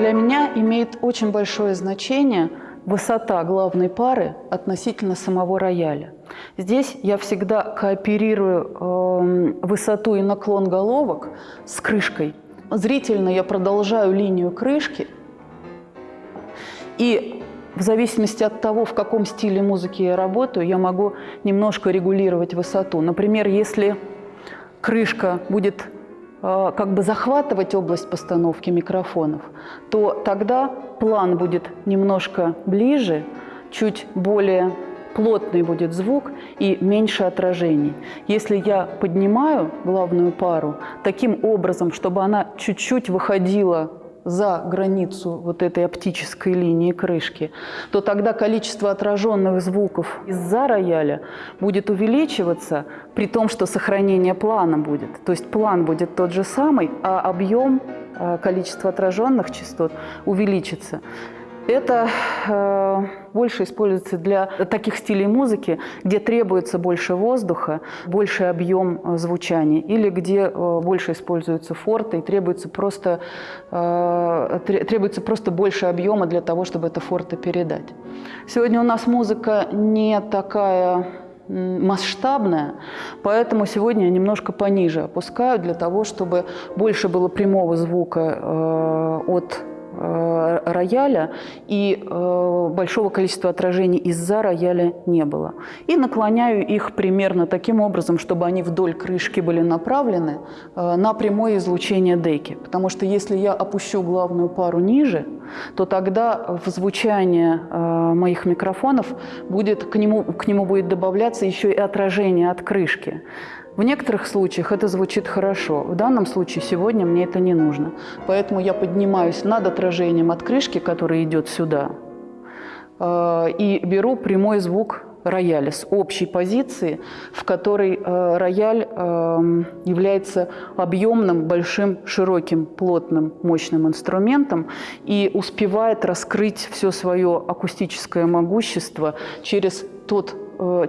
Для меня имеет очень большое значение высота главной пары относительно самого рояля. Здесь я всегда кооперирую э, высоту и наклон головок с крышкой. Зрительно я продолжаю линию крышки. И в зависимости от того, в каком стиле музыки я работаю, я могу немножко регулировать высоту. Например, если крышка будет как бы захватывать область постановки микрофонов, то тогда план будет немножко ближе, чуть более плотный будет звук и меньше отражений. Если я поднимаю главную пару таким образом, чтобы она чуть-чуть выходила за границу вот этой оптической линии крышки, то тогда количество отраженных звуков из-за рояля будет увеличиваться, при том, что сохранение плана будет. То есть план будет тот же самый, а объем, э, количество отраженных частот увеличится. Это э, больше используется для таких стилей музыки, где требуется больше воздуха, больше объем э, звучания, или где э, больше используются форты и требуется просто, э, требуется просто больше объема для того, чтобы это форты передать. Сегодня у нас музыка не такая масштабная, поэтому сегодня я немножко пониже опускаю для того, чтобы больше было прямого звука э, от рояля, и э, большого количества отражений из-за рояля не было. И наклоняю их примерно таким образом, чтобы они вдоль крышки были направлены э, на прямое излучение деки. Потому что если я опущу главную пару ниже, то тогда в звучание моих микрофонов будет, к, нему, к нему будет добавляться еще и отражение от крышки. В некоторых случаях это звучит хорошо. В данном случае сегодня мне это не нужно. Поэтому я поднимаюсь над отражением от крышки, которая идет сюда, э, и беру прямой звук рояля с общей позиции, в которой э, рояль э, является объемным, большим, широким, плотным, мощным инструментом и успевает раскрыть все свое акустическое могущество через тот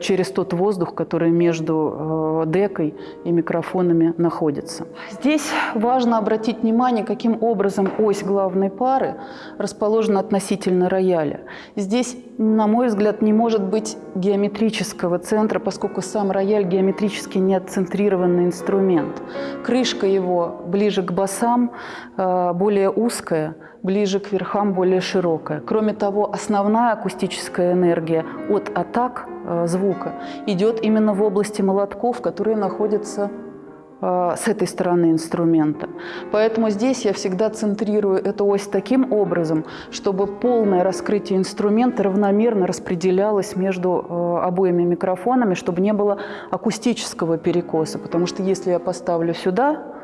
через тот воздух, который между э, декой и микрофонами находится. Здесь важно обратить внимание, каким образом ось главной пары расположена относительно рояля. Здесь, на мой взгляд, не может быть геометрического центра, поскольку сам рояль геометрически не отцентрированный инструмент. Крышка его ближе к басам, э, более узкая, ближе к верхам более широкая. Кроме того, основная акустическая энергия от атак Э, звука идет именно в области молотков, которые находятся э, с этой стороны инструмента. Поэтому здесь я всегда центрирую эту ось таким образом, чтобы полное раскрытие инструмента равномерно распределялось между э, обоими микрофонами, чтобы не было акустического перекоса. Потому что если я поставлю сюда Э,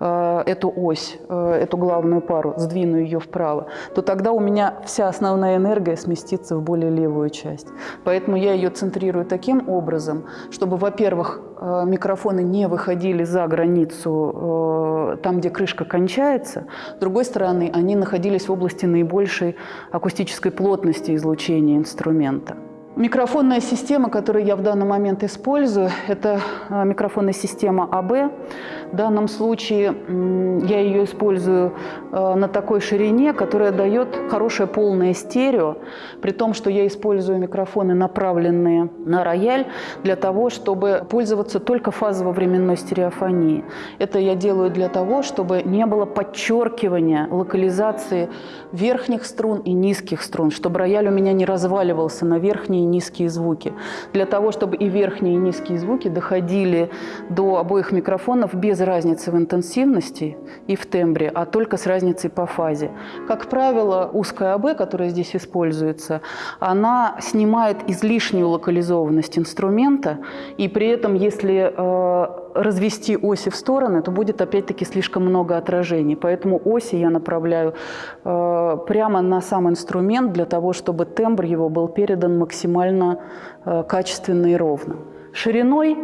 эту ось, э, эту главную пару, сдвину ее вправо, то тогда у меня вся основная энергия сместится в более левую часть. Поэтому я ее центрирую таким образом, чтобы, во-первых, э, микрофоны не выходили за границу там, где крышка кончается. С другой стороны, они находились в области наибольшей акустической плотности излучения инструмента. Микрофонная система, которую я в данный момент использую, это микрофонная система АБ. В данном случае я ее использую э, на такой ширине, которая дает хорошее полное стерео, при том, что я использую микрофоны, направленные на рояль, для того, чтобы пользоваться только фазово-временной стереофонией. Это я делаю для того, чтобы не было подчеркивания локализации верхних струн и низких струн, чтобы рояль у меня не разваливался на верхние и низкие звуки. Для того, чтобы и верхние, и низкие звуки доходили до обоих микрофонов без разницы в интенсивности и в тембре, а только с разницей по фазе. Как правило, узкая АБ, которая здесь используется, она снимает излишнюю локализованность инструмента, и при этом, если э, развести оси в стороны, то будет опять-таки слишком много отражений. Поэтому оси я направляю э, прямо на сам инструмент для того, чтобы тембр его был передан максимально э, качественно и ровно. Шириной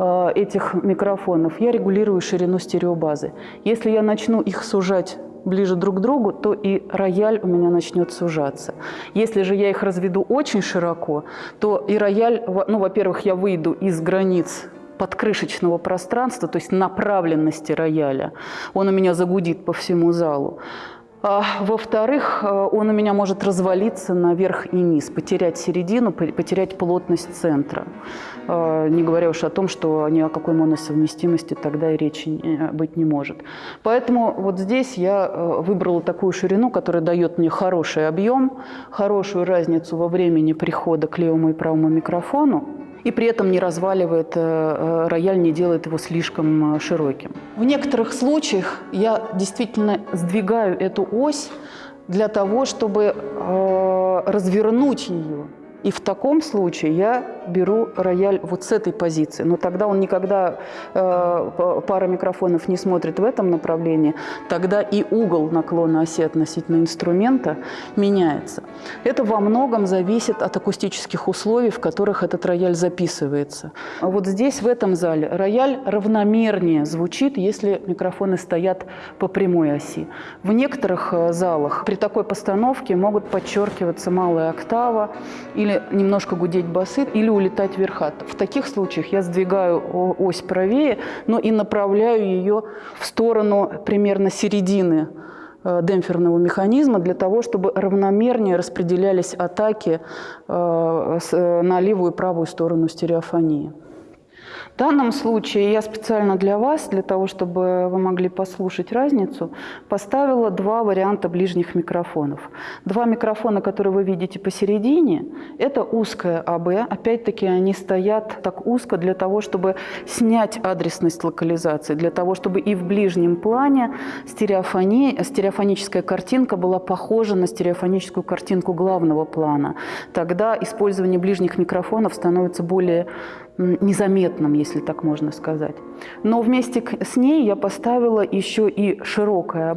Э, этих микрофонов, я регулирую ширину стереобазы. Если я начну их сужать ближе друг к другу, то и рояль у меня начнет сужаться. Если же я их разведу очень широко, то и рояль, ну, во-первых, я выйду из границ подкрышечного пространства, то есть направленности рояля. Он у меня загудит по всему залу. А, во-вторых, э, он у меня может развалиться наверх и низ, потерять середину, потерять плотность центра. А, не говоря уж о том, что ни о какой моносовместимости тогда и речи быть не может. Поэтому вот здесь я э, выбрала такую ширину, которая дает мне хороший объем, хорошую разницу во времени прихода к левому и правому микрофону и при этом не разваливает э, э, рояль, не делает его слишком э, широким. В некоторых случаях я действительно сдвигаю эту ось для того, чтобы развернуть ее и в таком случае я беру рояль вот с этой позиции. Но тогда он никогда, э, пара микрофонов не смотрит в этом направлении, тогда и угол наклона оси относительно инструмента меняется. Это во многом зависит от акустических условий, в которых этот рояль записывается. А вот здесь, в этом зале, рояль равномернее звучит, если микрофоны стоят по прямой оси. В некоторых э, залах при такой постановке могут подчеркиваться малая октава или или немножко гудеть басы, или улетать верхат. В таких случаях я сдвигаю ось правее, но и направляю ее в сторону примерно середины э, демпферного механизма для того, чтобы равномернее распределялись атаки э, на левую и правую сторону стереофонии. В данном случае я специально для вас, для того, чтобы вы могли послушать разницу, поставила два варианта ближних микрофонов. Два микрофона, которые вы видите посередине, это узкая АБ. Опять-таки они стоят так узко для того, чтобы снять адресность локализации, для того, чтобы и в ближнем плане стереофония, стереофоническая картинка была похожа на стереофоническую картинку главного плана. Тогда использование ближних микрофонов становится более незаметным, если так можно сказать. Но вместе с ней я поставила еще и широкое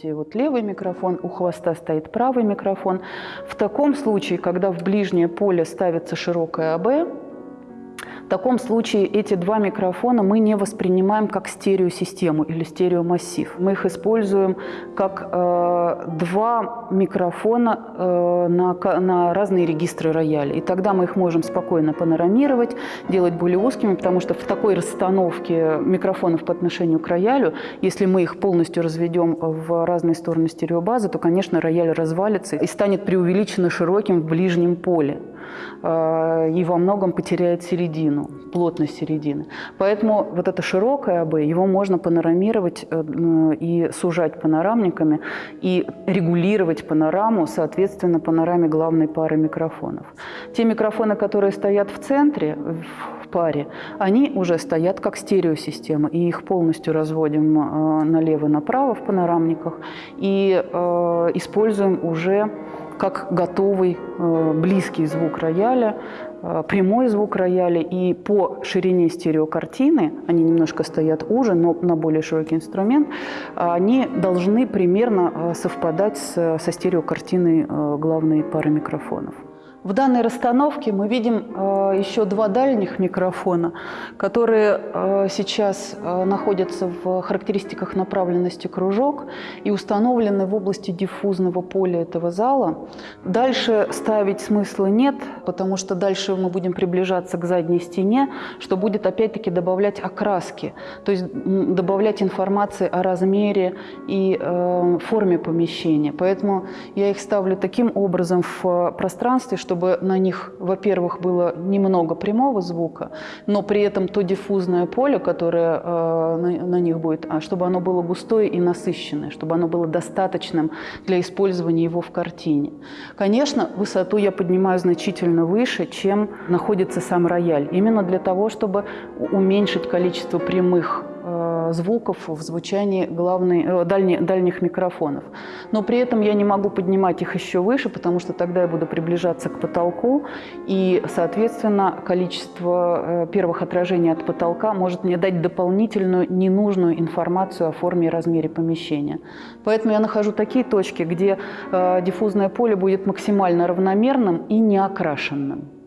видите, вот левый микрофон, у хвоста стоит правый микрофон. В таком случае, когда в ближнее поле ставится широкое АБ, таком случае эти два микрофона мы не воспринимаем как стереосистему или стереомассив. Мы их используем как э, два микрофона э, на, на разные регистры рояля. И тогда мы их можем спокойно панорамировать, делать более узкими, потому что в такой расстановке микрофонов по отношению к роялю, если мы их полностью разведем в разные стороны стереобазы, то, конечно, рояль развалится и станет преувеличенно широким в ближнем поле. Э, и во многом потеряет середину, плотность середины. Поэтому вот это широкое АБ, его можно панорамировать э, и сужать панорамниками, и регулировать панораму, соответственно, панораме главной пары микрофонов. Те микрофоны, которые стоят в центре, в паре, они уже стоят как стереосистема, и их полностью разводим э, налево-направо в панорамниках и используем уже как готовый э, близкий звук рояля, э, прямой звук рояля. И по ширине стереокартины, они немножко стоят уже, но на более широкий инструмент, они должны примерно э, совпадать со стереокартиной главной пары микрофонов. В данной расстановке мы видим э, еще два дальних микрофона, которые э, сейчас э, находятся в характеристиках направленности кружок и установлены в области диффузного поля этого зала. Дальше ставить смысла нет, потому что дальше мы будем приближаться к задней стене, что будет опять-таки добавлять окраски, то есть добавлять информации о размере и форме помещения. Поэтому я их ставлю таким образом в пространстве, чтобы на них, во-первых, было немного прямого звука, но при этом то диффузное поле, которое э, на, на них будет, а чтобы оно было густое и насыщенное, чтобы оно было достаточным для использования его в картине. Конечно, высоту я поднимаю значительно выше, чем находится сам рояль, именно для того, чтобы уменьшить количество прямых звуков в звучании главной, э, дальних, дальних микрофонов. Но при этом я не могу поднимать их еще выше, потому что тогда я буду приближаться к потолку, и, соответственно, количество э, первых отражений от потолка может мне дать дополнительную ненужную информацию о форме и размере помещения. Поэтому я нахожу такие точки, где диффузное поле будет максимально равномерным и неокрашенным.